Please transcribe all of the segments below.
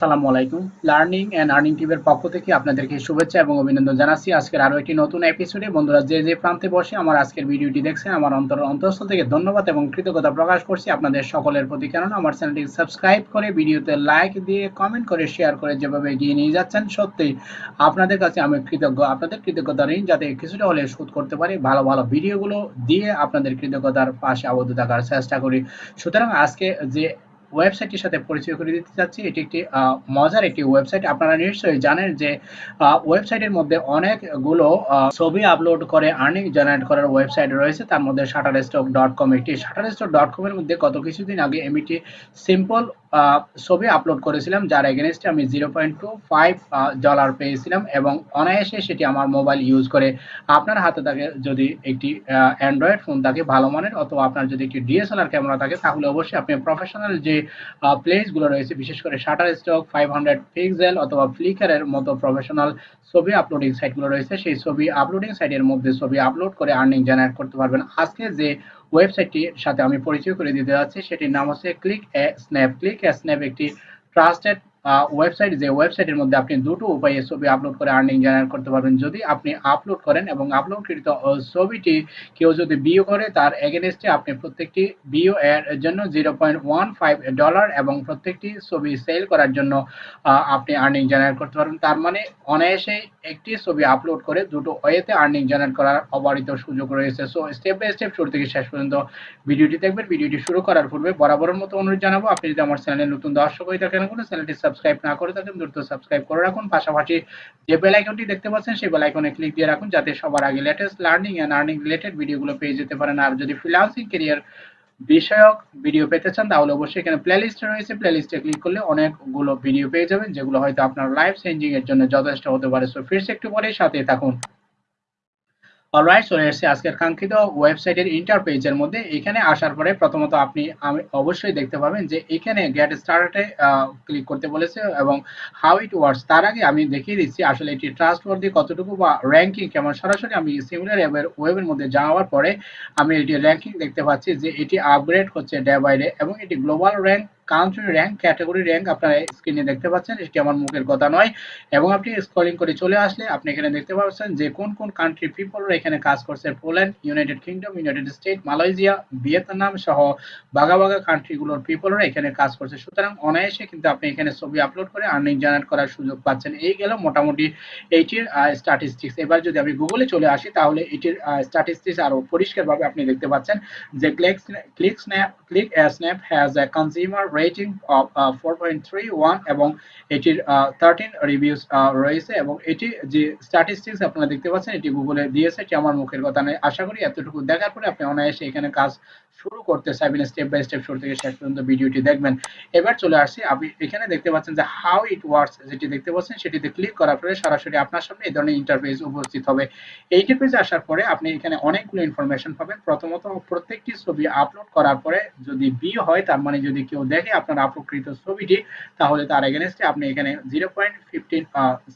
আসসালামু আলাইকুম। Learning and earning টিমের পক্ষ থেকে আপনাদেরকে শুভেচ্ছা এবং অভিনন্দন জানাচ্ছি। আজকের আরও একটি নতুন এপিসোডে বন্ধুরা, যে যে প্রান্তে বসে আমার আজকের ভিডিওটি দেখছেন, আমার অন্তর অন্তঃস্থল থেকে ধন্যবাদ এবং কৃতজ্ঞতা প্রকাশ করছি। আপনাদের সকলের প্রতি কেননা, আমার চ্যানেলটি সাবস্ক্রাইব করে, ভিডিওতে লাইক দিয়ে কমেন্ট করে শেয়ার করে যেভাবে এগিয়ে নিয়ে যাচ্ছেন, সত্যি আপনাদের কাছে আমি কৃতজ্ঞ। আপনাদের কৃতজ্ঞতা ঋণ যাতে কিছুটা হলে শোধ করতে পারি। ভালো ভালো ভিডিওগুলো দিয়ে আপনাদের কৃতজ্ঞতার পাশে আবদ্ধ থাকার চেষ্টা করি। সুতরাং আজকে যে ওয়েবসাইটটির সাথে পরিচয় করে দিতে চাচ্ছি। এটি একটি মজার একটি ওয়েবসাইট। আপনারা নিশ্চয়ই জানেন যে ওয়েবসাইটের মধ্যে অনেকগুলো ছবি আপলোড করে, আর্নিং জেনারেট করার ওয়েবসাইট রয়েছে। তার মধ্যে শাটার স্টক ডট কম একটি। শাটার স্টক ডট কমের মধ্যে গত কিছুদিন আগে আমি একটি সিম্পল ছবি আপলোড করেছিলাম, যার এগেনস্টে আমি zero point two five dollar পেয়েছিলাম এবং অনায়াসে সেটি আমার মোবাইল ইউজ করে আপনার হাতে থাকে যদি একটি অ্যান্ড্রয়েড ফোন থাকে ভালো মানের অথবা আপনার যদি একটি ডিএসএলআর ক্যামেরা থাকে, তাহলে অবশ্যই আপনি প্রফেশনাল যে প্লেসগুলো রয়েছে, বিশেষ করে Shutterstock five hundred pixel অথবা ফ্লিকারের মতো প্রফেশনাল ছবি আপলোডিং সাইটগুলো রয়েছে, সেই ছবি আপলোডিং সাইটের মধ্যে ছবি আপলোড করে আর্নিং জেনারেট করতে পারবেন। আজকে যে ওয়েবসাইটটির সাথে আমি পরিচয় করে দিতে যাচ্ছি। সেটির নাম হচ্ছে click a snap click a snap একটি ট্রাস্টেড ওয়েবসাইট যে ওয়েবসাইটের মধ্যে আপনি দুটো উপায়ে ছবি আপলোড করে আর্নিং জেনারেট করতে পারবেন। যদি আপনি আপলোড করেন এবং আপলোডকৃত ছবিটি কেউ যদি বিও করে, তার এগেনস্টে আপনি প্রত্যেকটি বিও এর জন্য zero point one five dollar এবং প্রত্যেকটি ছবি সেল করার জন্য আপনি আর্নিং জেনারেট করতে পারবেন। তার মানে অনায়াসে একটি ছবি আপলোড করে দুটো ওয়েতে আর্নিং জেনারেট করার অবারিত সুযোগ রয়েছে। সো স্টেপ বাই স্টেপ শুরু থেকে শেষ পর্যন্ত ভিডিওটি দেখবেন। ভিডিওটি শুরু করার পূর্বে বরাবরের মতো অনুরোধ জানাব। আপনি যদি আমার চ্যানেলে নতুন দর্শক হয়ে থাকেন কোনো চ্যানেলটি সাবস্ক্রাইব না করে থাকেন দ্রুত সাবস্ক্রাইব করে রাখুন। পাশাপাশি যে বেল আইকনটি দেখতে পাচ্ছেন, সেই বেল আইকনে ক্লিক দিয়ে রাখুন যাতে সবার আগে latest learning and earning related ভিডিওগুলো পেয়ে যেতে পারেন। আর যদি ফ্রিল্যান্সিং ক্যারিয়ার বিষয়ক ভিডিও পেতে চান, তাহলে অবশ্যই এখানে প্লেলিস্ট রয়েছে। প্লেলিস্টে ক্লিক করলে অনেকগুলো ভিডিও পেয়ে যাবেন, যেগুলো হয়তো আপনার লাইফ চেঞ্জিং এর জন্য যথেষ্ট হতে পারে। সো ফিরছে একটু পরে সাথে থাকুন। অলরাইট চলে এসেছে আজকের কাঙ্ক্ষিত ওয়েবসাইটের ইন্টার পেজের মধ্যে এখানে আসার পরে প্রথমত আপনি, আমি অবশ্যই দেখতে পাবেন যে এখানে গেট স্টার্টে ক্লিক করতে বলেছে এবং হাউ ইট ওয়ার্কস তার আগে আমি দেখিয়ে দিচ্ছি আসলে এটি ট্রাস্টওয়ার্দি কতটুকু বা র্যাঙ্কিং কেমন। সরাসরি আমি সিমিলার অ্যাপের ওয়েবের মধ্যে যাওয়ার পরে আমি এটি র্যাঙ্কিং দেখতে পাচ্ছি যে এটি আপগ্রেড হচ্ছে ডে বাই ডে এবং এটি global rank country rank category rank আপনারা স্ক্রিনে দেখতে পাচ্ছেন, এটি আমার মুখের কথা নয়। এবং আপনি স্ক্রলিং করে চলে আসলে আপনি এখানে দেখতে পাচ্ছেন যে কোন কোন কান্ট্রি পিপলরা এখানে কাজ করছে। Poland United Kingdom United State Malaysia Vietnam সহ বাগা বাগা কান্ট্রিগুলোর পিপলরা এখানে কাজ করছে। সুতরাং অনায়াসে কিন্তু আপনি এখানে ছবি আপলোড করে আর্নিং জেনারেট করার সুযোগ পাচ্ছেন। এই গেল মোটামুটি এইটির স্ট্যাটিস্টিক্স এবার যদি আমি গুগলে চলে আসি, তাহলে এটির স্ট্যাটিস্টিক্স আরও পরিষ্কারভাবে আপনি দেখতে পাচ্ছেন যে click click snap click snap has a consumer rating four point three one এবং এটির থার্টিন রিভিউস রয়েছে এবং এটি যে স্ট্যাটিস্টিক্স আপনারা দেখতে পাচ্ছেন, এটি গুগলে দিয়েছে, এটি আমার মুখের কথা নয়। আশা করি এতটুকু দেখার পরে আপনি অনায়াসে এখানে কাজ শুরু করতে চাইবেন স্টেপ বাই স্টেপ শুরু থেকে শেষ পর্যন্ত ভিডিওটি দেখবেন। এবার চলে আসছি আপনি এখানে দেখতে পাচ্ছেন যে হাউ ইট ওয়ার্কস যেটি দেখতে পাচ্ছেন সেটিতে ক্লিক করার পরে সরাসরি আপনার সামনে এই ধরনের ইন্টারফেস উপস্থিত হবে। এই ইন্টারফেসে আসার পরে আপনি এখানে অনেকগুলো ইনফরমেশন পাবেন। প্রথমত, প্রত্যেকটি ছবি আপলোড করার পরে যদি বি হয়, তার মানে যদি কেউ দেখে আপনার আপলোডকৃত ছবিটি, তাহলে তার এগেনস্টে আপনি এখানে জিরো পয়েন্ট ফিফটিন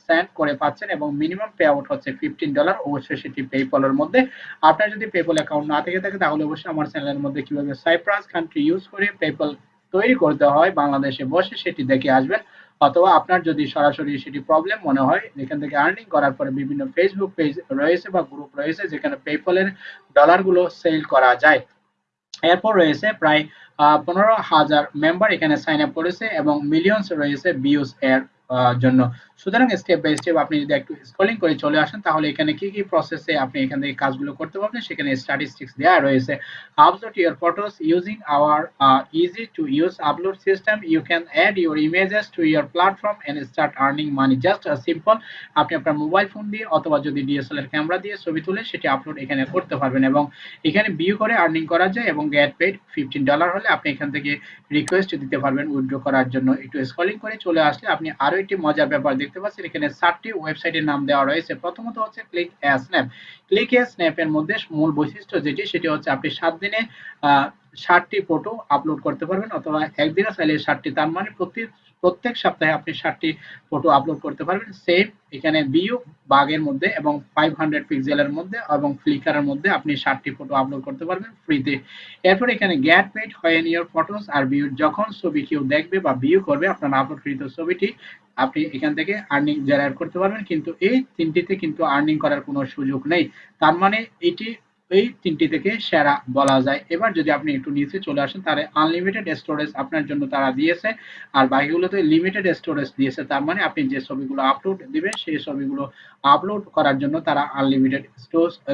সেন্ট করে পাচ্ছেন এবং মিনিমাম পে আউট হচ্ছে ফিফটিন ডলার অবশ্যই সেটি পেপলের মধ্যে। আপনার যদি পেপল অ্যাকাউন্ট না থেকে থাকে, তাহলে অবশ্যই আমার চ্যানেলের মধ্যে কীভাবে সাইপ্রাস কান্ট্রি ইউজ করে পেপল তৈরি করতে হয়, বাংলাদেশে বসে সেটি দেখে আসবেন। অথবা আপনার যদি সরাসরি সেটি প্রবলেম মনে হয় এখান থেকে আর্নিং করার পরে বিভিন্ন ফেসবুক পেজ রয়েছে বা গ্রুপ রয়েছে, যেখানে পেপলের ডলারগুলো সেল করা যায়। এরপর রয়েছে প্রায় পনেরো হাজার মেম্বার এখানে সাইন আপ করেছে এবং মিলিয়নস রয়েছে বিউস এর জন্য। সুতরাং স্টেপ বাই স্টেপ আপনি যদি একটু স্ক্রলিং করে চলে আসেন, তাহলে এখানে কি কি প্রসেসে আপনি এখান থেকে কাজগুলো করতে পারবেন? সেখানে স্ট্যাটিস্টিক্স দেওয়া রয়েছে। Upload your photos using our easy to use upload system you can add your images to your platform and start earning money just simple আপনি আপনার মোবাইল ফোন দিয়ে অথবা যদি ডিএসএলআর ক্যামেরা দিয়ে ছবি তুলে, সেটি আপলোড এখানে করতে পারবেন এবং এখানে ভিউ করে আর্নিং করা যায় এবং গেট পেড ফিফটিন ডলার হলে আপনি এখান থেকে রিকোয়েস্ট দিতে পারবেন উইথড্র করার জন্য। একটু স্ক্রলিং করে চলে আসলে আপনি আরও একটি মজার ব্যাপার দেখতে পাচ্ছেন, এখানে সাতটি ওয়েবসাইটের নাম দেওয়া রয়েছে। প্রথমত হচ্ছে ক্লিক স্ন্যাপ ক্লিক স্ন্যাপ এর মধ্যে মূল বৈশিষ্ট্য যেটি, সেটি হচ্ছে আপনি সাত দিনে ষাটটি ফটো আপলোড করতে পারবেন অথবা একদিনে চাইলে ষাটটি তার মানে প্রতি প্রত্যেক সপ্তাহে আপনি ষাটটি ফটো আপলোড করতে পারবেন। সেম এখানে বিউ বাগের মধ্যে এবং ফাইভ হান্ড্রেড পিক্সেলের মধ্যে এবং ফ্লিকারের মধ্যে আপনি ষাটটি ফটো আপলোড করতে পারবেন ফ্রিতে এরপর এখানে get paid when your photos are view যখন ছবি কেউ দেখবে বা ভিউ করবে আপনার আপলোডকৃত ছবিটি, আপনি এখান থেকে আর্নিং জেনারেট করতে পারবেন। কিন্তু এই তিনটিতে কিন্তু আর্নিং করার কোনো সুযোগ নেই। তার মানে এটি এই তিনটি থেকে সেরা বলা যায়। এবার যদি আপনি একটু নিচে চলে আসেন, তাহলে আনলিমিটেড স্টোরেজ আপনার জন্য তারা দিয়েছে। আর বাকিগুলোতে লিমিটেড স্টোরেজ দিয়েছে, তার মানে আপনি যে ছবিগুলো আপলোড দিবেন, সেই ছবিগুলো আপলোড করার জন্য তারা আনলিমিটেড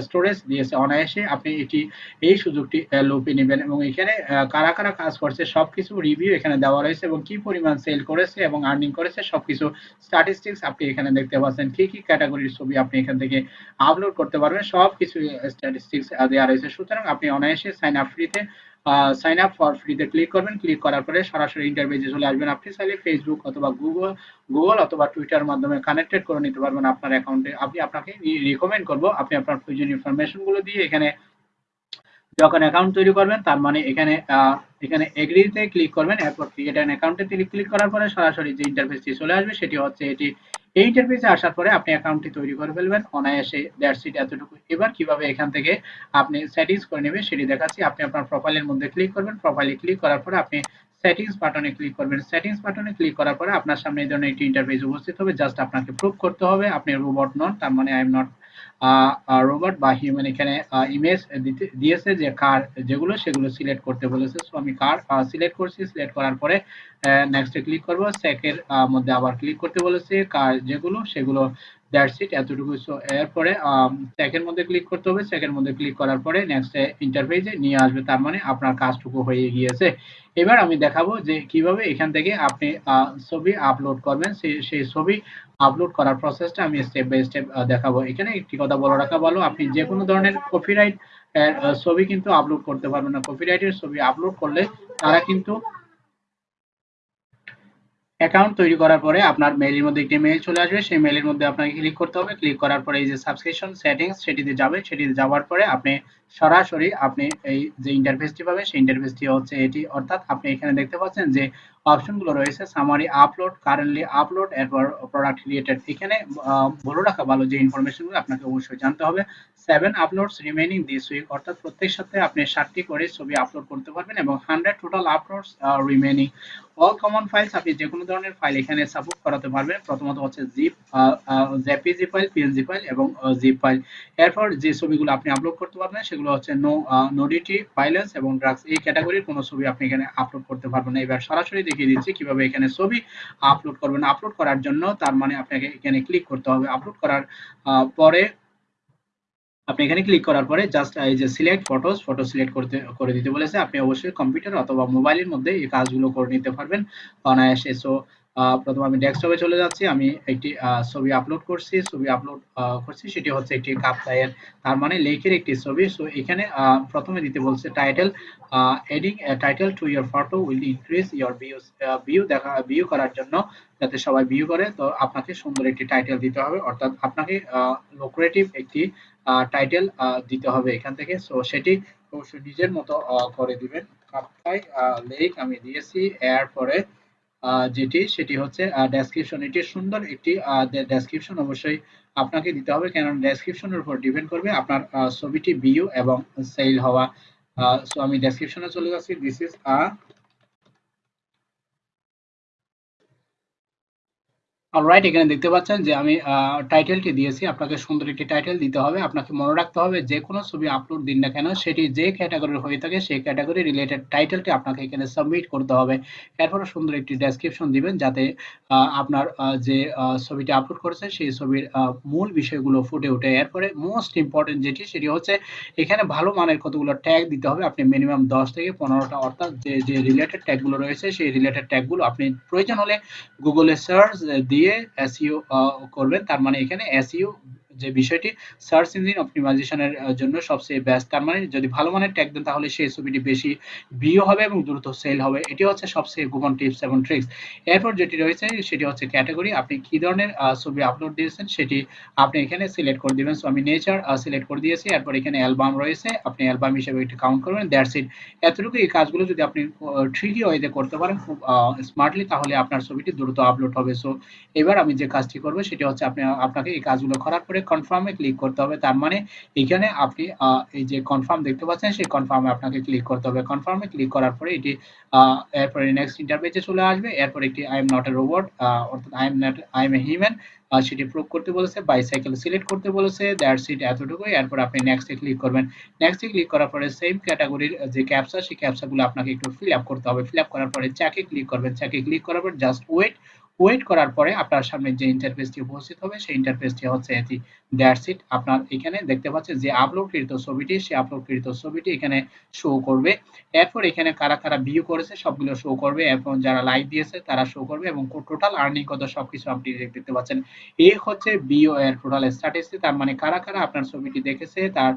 স্টোরেজ দিয়েছে। অনায়াসে আপনি এটি, এই সুযোগটি লোপে নেবেন। এবং এখানে কারা কারা কাজ করছে, সবকিছু রিভিউ এখানে দেওয়া রয়েছে এবং কি পরিমাণ সেল করেছে এবং আর্নিং করেছে, সবকিছু স্ট্যাটিস্টিক্স আপনি এখানে দেখতে পাচ্ছেন। কি কি ক্যাটাগরির ছবি আপনি এখান থেকে আপলোড করতে পারবেন, সবকিছু স্ট্যাটিস্টিক্স দেওয়া সুতরাং আপনি সাইন আপ ফ্রিতে সাইন আপ ফর ফ্রিতে ক্লিক করবেন। ক্লিক করার পরে সরাসরি চলে আসবেন। আপনি চাইলে ফেসবুক অথবা গুগল গুগল অথবা টুইটার মাধ্যমে কানেক্টেড করে নিতে পারবেন আপনার অ্যাকাউন্টে আপনি আপনাকে রিকমেন্ড করব, আপনি আপনার দিয়ে এখানে যখন অ্যাকাউন্ট তৈরি করবেন, তার মানে এখানে এখানে এগ্রিতে ক্লিক করবেন। এরপর ক্রিয়েট অ্যান অ্যাকাউন্টে ক্লিক করার পরে সরাসরি যে ইন্টারফেসটি চলে আসবে, সেটি হচ্ছে এটি এই ইন্টারফেসে আসার পরে আপনি অ্যাকাউন্টটি তৈরি করে ফেলবেন। অনায়াসে দ্যাটস ইট এতটুকু। এবার কীভাবে এখান থেকে আপনি সেটিংস করে নেবেন সেটি দেখাচ্ছি। আপনি আপনার প্রোফাইলের মধ্যে ক্লিক করবেন। প্রোফাইলে ক্লিক করার পরে আপনি সেটিংস বাটনে ক্লিক করবেন। সেটিংস বাটনে ক্লিক করার পরে আপনার সামনে এই ধরনের একটি ইন্টারফেস উপস্থিত হবে। জাস্ট আপনাকে প্রুভ করতে হবে। আপনি রোবট নন, তার মানে আই এম নট রোবট বা হিউম্যান এখানে ইমেজ দিয়েছে যে কার যেগুলো, সেগুলো সিলেক্ট করতে বলেছে। সো আমি কার সিলেক্ট করছি। সিলেক্ট করার পরে নেক্সটে ক্লিক করব। সেকের মধ্যে আবার ক্লিক করতে বলেছে। কার যেগুলো, সেগুলো দ্যাটস ইট এতটুকু। সো এরপরে সেকের মধ্যে ক্লিক করতে হবে। মধ্যে ক্লিক করার পরে নেক্সট ইন্টারফেসে নিয়ে আসবে। তার মানে আপনার কাজটুকু হয়ে গিয়েছে। এবার আমি দেখাবো যে কীভাবে এখান থেকে আপনি ছবি আপলোড করবেন। সেই ছবি আপলোড করার প্রসেসটা আমি স্টেপ বাই স্টেপ দেখাবো। এখানে একটি কথা বলে রাখা ভালো, আপনি যে কোনো ধরনের কপিরাইট ছবি কিন্তু আপলোড করতে পারবেন না। কপিরাইটের ছবি আপলোড করলে তারা কিন্তু অ্যাকাউন্ট তৈরি করার পরে আপনার মেইলের মধ্যে একটি মেইল চলে আসবে। সেই মেইলের মধ্যে আপনাকে ক্লিক করতে হবে। ক্লিক করার পরে এই যে সাবস্ক্রিপশন সেটিংস সেটিতে যাবে। সেটিতে যাওয়ার পরে আপনি সরাসরি আপনি এই যে ইন্টারফেসটি পাবেন, সেই ইন্টারফেসটি হচ্ছে এটি। অর্থাৎ আপনি এখানে দেখতে পাচ্ছেন যে অপশনগুলো রয়েছে। সামারি আপলোড কারেন্টলি আপলোড এরপর প্রোডাক্ট রিলেটেড এখানে বলে রাখা ভালো যে ইনফরমেশনগুলো আপনাকে অবশ্যই জানতে হবে। Seven uploads remaining this week অর্থাৎ প্রত্যেক সপ্তাহে আপনি ষাটটি করে ছবি আপলোড করতে পারবেন এবং hundred total uploads remaining all common files আপনি যে কোনো ধরনের ফাইল এখানে সাপোর্ট করাতে পারবেন। প্রথমত হচ্ছে GIF JPG file PNG file এবং জিপ ফাইল এরপর যে ছবিগুলো আপনি আপলোড করতে পারবেন, সেগুলো হচ্ছে নো নোডিটি ভাইলেন্স এবং ড্রাগস এই ক্যাটাগরির কোনো ছবি আপনি এখানে আপলোড করতে পারবেন না। এবার সরাসরি দেখিয়ে দিচ্ছি কীভাবে এখানে ছবি আপলোড করবেন। আপলোড করার জন্য তার মানে আপনাকে এখানে ক্লিক করতে হবে। আপলোড করার পরে আপনি এখানে ক্লিক করার পরে জাস্ট এই যে সিলেক্ট ফটোস ফটো সিলেক্ট করতে, করে দিতে বলেছে, আপনি অবশ্যই কম্পিউটার অথবা মোবাইলের মধ্যে এই কাজগুলো করে নিতে পারবেন। অনায়াসে। সো প্রথমে আমি ডেস্কটপে চলে যাচ্ছি, আমি একটি ছবি আপলোড করছি, ছবি আপলোড করছি, সেটি হচ্ছে একটি কাপ্তায়ের তার মানে লেখের একটি ছবি। সো এখানে প্রথমে দিতে বলছে title adding title to your photo will increase your views view দেখা ভিউ করার জন্য যাতে সবাই ভিউ করে, তো আপনাকে সুন্দর একটি টাইটেল দিতে হবে। অর্থাৎ আপনাকে লোক্রেটিভ একটি টাইটেল দিতে হবে এখান থেকে। সো সেটি অবশ্যই নিজের মতো করে দিবেন। কাপ্তাই লেক আমি দিয়েছি। এরপরে যেটি, সেটি হচ্ছে ডেসক্রিপশন এটি সুন্দর একটি ডেসক্রিপশন অবশ্যই আপনাকে দিতে হবে। কেন ডেসক্রিপশনের উপর ডিপেন্ড করবে আপনার ছবিটি ভিউ এবং সেল হওয়া। সো আমি ডেসক্রিপশনে চলে যাচ্ছি। দিস ইজ আ অলরাইট এখানে দেখতে পাচ্ছেন যে আমি টাইটেলটি দিয়েছি। আপনাকে সুন্দর একটি টাইটেল দিতে হবে। আপনাকে মনে রাখতে হবে যে কোনো ছবি আপলোড দিন না কেন, সেটি যে ক্যাটাগরির হয়ে থাকে, সেই ক্যাটাগরি রিলেটেড টাইটেলটি আপনাকে এখানে সাবমিট করতে হবে। এরপরে সুন্দর একটি ডেসক্রিপশন দিবেন যাতে আপনার যে ছবিটি আপলোড করেছে, সেই ছবির মূল বিষয়গুলো ফুটে ওঠে। এরপরে মোস্ট ইম্পর্টেন্ট যেটি, সেটি হচ্ছে এখানে ভালো মানের কতগুলো ট্যাগ দিতে হবে। আপনি মিনিমাম দশ থেকে পনেরোটা অর্থাৎ যে যে রিলেটেড ট্যাগগুলো রয়েছে, সেই রিলেটেড ট্যাগগুলো আপনি প্রয়োজন হলে গুগলে সার্চ দিয়ে দিয়ে এসইও করবেন তার মানে এখানে এসইও যে বিষয়টি সার্চ ইঞ্জিন অপটিমাইজেশনের জন্য সবচেয়ে বেস্ট তার মানে যদি ভালো মানের ট্যাগ দেন, তাহলে সেই ছবিটি বেশি ভিউ হবে এবং দ্রুত সেল হবে। এটি হচ্ছে সবচেয়ে গোপন টিপস এবং ট্রিক্স এরপর যেটি রয়েছে, সেটি হচ্ছে ক্যাটাগরি আপনি কি ধরনের ছবি আপলোড দিয়েছেন, সেটি আপনি এখানে সিলেক্ট করে দিবেন। সো আমি নেচার সিলেক্ট করে দিয়েছি। এরপর এখানে অ্যালবাম রয়েছে। আপনি অ্যালবাম হিসেবে এটি কাউন্ট করবেন। দ্যাটস ইট এতটুকু এই কাজগুলো যদি আপনি ট্রিকি ওয়েতে করতে পারেন, খুব স্মার্টলি তাহলে আপনার ছবিটি দ্রুত আপলোড হবে। সো এবার আমি যে কাজটি করব, সেটি হচ্ছে আপনি, আপনাকে এই কাজগুলো করার পরে কনফার্মে ক্লিক করতে হবে। তার মানে এখানে আপনি এই যে কনফার্ম দেখতে পাচ্ছেন, সেই কনফার্মে আপনাকে ক্লিক করতে হবে। কনফার্মে ক্লিক করার পরে এটি এরপরে নেক্সট ইন্টারপেজে চলে আসবে। এরপর একটি I am not a robot অর্থাৎ I am not I am a human সেটি প্রুভ করতে বলেছে বাইসাইকেল সিলেক্ট করতে বলেছে দ্যাটস ইট এতটুকুই। এরপর আপনি নেক্সটে ক্লিক করবেন। নেক্সটে ক্লিক করার পরে সেম ক্যাটাগরির যে ক্যাপসা সেই ক্যাপসাগুলো আপনাকে একটু ফিল আপ করতে হবে। ফিল আপ করার পরে চ্যাকে ক্লিক করবেন। চ্যাকে ক্লিক করার পর জাস্ট ওয়েট ওয়েট করার পরে আপনার সামনে যে ইন্টারফেসটি উপস্থিত হবে, সেই ইন্টারফেসটি হচ্ছে এটি। দ্যাটস ইট আপনার এখানে দেখতে পাচ্ছেন যে আপলোডকৃত ছবিটি, সেই আপলোডকৃত ছবিটি এখানে শো করবে। এরপর এখানে কারা কারা ভিউ করেছে, সবগুলো শো করবে। এরপর যারা লাইক দিয়েছে, তারা শো করবে এবং টোটাল আর্নিং কত, সবকিছু আপনি দেখতে পাচ্ছেন। এই হচ্ছে বিও এর টোটাল স্ট্যাটিস্টিক তার মানে কারা কারা আপনার ছবিটি দেখেছে, তার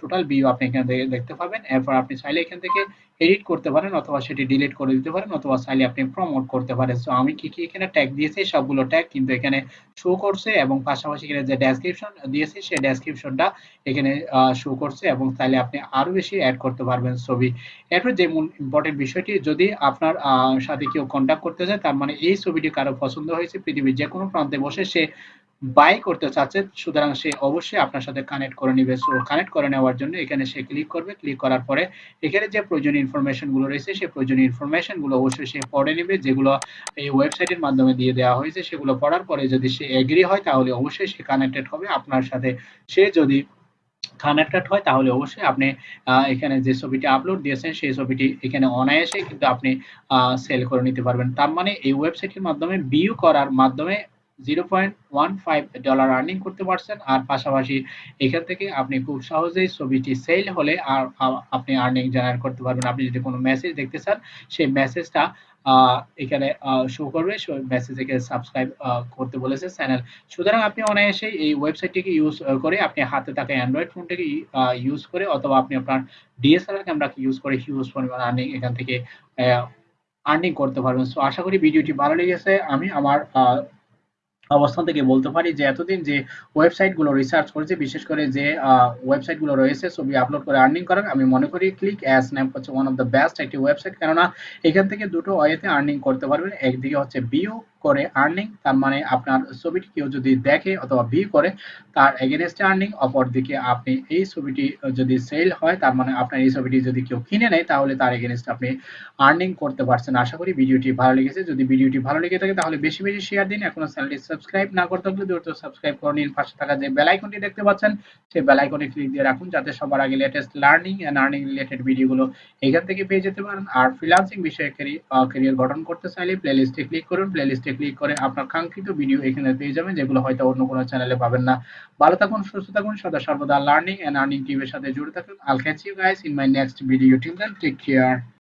টোটাল ভিউ আপনি এখানে দেখতে পাবেন। এরপর আপনি চাইলে এখান থেকে এডিট করতে পারেন অথবা সেটি ডিলিট করে দিতে পারেন অথবা চাইলে আপনি প্রমোট করতে পারেন। সো আমি কি কি এখানে ট্যাগ দিয়েছি, সবগুলো ট্যাগ কিন্তু এখানে শো করছে এবং পাশাপাশি এখানে যে ডেসক্রিপশন দিয়েছি, সেই ডেসক্রিপশনটা এখানে শো করছে এবং তাহলে আপনি আরও বেশি অ্যাড করতে পারবেন ছবি। এরপর যে মূল ইম্পর্টেন্ট বিষয়টি, যদি আপনার সাথে কেউ কন্ট্যাক্ট করতে চায়, তার মানে এই ছবিটি কারও পছন্দ হয়েছে, পৃথিবীর যে কোনো প্রান্তে বসে সে বাই করতে চাচ্ছে, সুতরাং সে অবশ্যই আপনার সাথে কানেক্ট করে নিবে। সো কানেক্ট করে নেওয়ার জন্য এখানে সে ক্লিক করবে। ক্লিক করার পরে এখানে যে প্রয়োজনীয় ইনফরমেশনগুলো রয়েছে সেই প্রয়োজনীয় ইনফরমেশনগুলো অবশ্যই সে পড়ে নেবে, যেগুলো এই ওয়েবসাইটের মাধ্যমে দিয়ে দেওয়া হয়েছে, সেগুলো পড়ার পরে যদি সে এগ্রি হয়, তাহলে অবশ্যই সে কানেক্টেড হবে। আপনার সাথে সে যদি কানেক্টেড হয়, তাহলে অবশ্যই আপনি এখানে যে ছবিটি আপলোড দিয়েছেন, সেই ছবিটি এখানে অনায়াসে কিন্তু আপনি সেল করে নিতে পারবেন। তার মানে এই ওয়েবসাইটের মাধ্যমে বিউ করার মাধ্যমে zero point one five dollar earning করতে পারছেন। আর পাশাপাশি এখান থেকে আপনি খুব সহজেই ছবিটি সেল হলে আর আপনি আর্নিং জেনারেট করতে পারবেন। আপনি যদি কোনো মেসেজ দেখতে চান, সেই মেসেজটা এখানে শো করবে। মেসেজ এখানে সাবস্ক্রাইব করতে বলেছে চ্যানেল সুতরাং আপনি অনায়াসে এই ওয়েবসাইটটিকে ইউজ করে আপনি হাতে থাকা অ্যান্ড্রয়েড ফোনটাকে ইউজ করে অথবা আপনি আপনার ডিএসএলআর ক্যামেরাকে ইউজ করে হিউজ পরিমাণ আর্নিং এখান থেকে আর্নিং করতে পারবেন। সো আশা করি ভিডিওটি ভালো লেগেছে। আমি আমার অবস্থান থেকে বলতে পারি যে এতদিন যে ওয়েবসাইটগুলো রিসার্চ করেছে, বিশেষ করে যে ওয়েবসাইটগুলো রয়েছে, ছবি আপলোড করে আর্নিং করেন আমি মনে করি ক্লিক অ্যাস ন্যাপ হচ্ছে ওয়ান অফ দ্য বেস্ট একটি ওয়েবসাইট কেননা এখান থেকে দুটো ওয়েতে আর্নিং করতে পারবেন। একদিকে হচ্ছে বিও করে আর্নিং তার মানে আপনার ছবিটি কেউ যদি দেখে অথবা ভিউ করে, তার এগেনস্টে আর্নিং অপরদিকে আপনি এই ছবিটি যদি সেল হয়, তার মানে আপনার এই ছবিটি যদি কেউ কিনে নেয়, তাহলে তার এগেনস্টে আপনি আর্নিং করতে পারছেন। আশা করি ভিডিওটি ভালো লেগেছে। যদি ভিডিওটি ভালো লেগে থাকে, তাহলে বেশি বেশি শেয়ার দিন। এখনও চ্যানেলটি সাবস্ক্রাইব না করতে হলে দ্রুত সাবস্ক্রাইব করে নিন। পাশে থাকা যে বেল আইকনটি দেখতে পাচ্ছেন, সেই বেল আইকনে ক্লিক দিয়ে রাখুন, যাতে সবার আগে latest learning and earning related ভিডিওগুলো এখান থেকে পেয়ে যেতে পারেন। আর ফ্রিল্যান্সিং বিষয়ে ক্যারিয়ার গঠন করতে চাইলে প্লেলিস্টে ক্লিক করুন। প্লেলিস্টে ক্লিক করে আপনার কাঙ্ক্ষিত ভিডিও এখানে পেয়ে যাবেন, যেগুলো হয়তো অন্য কোনো চ্যানেলে পাবেন না। ভালো থাকুন, সুস্থ থাকুন, সদা সর্বদা লার্নিং এন্ড আর্নিং টিভির সাথে জুড়ে থাকুন। I'll catch you guys in my next video till then take care